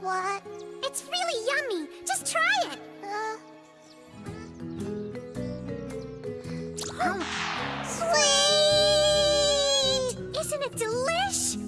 what? It's really yummy. Just try it. Uh... Oh, sweet! Isn't it delish?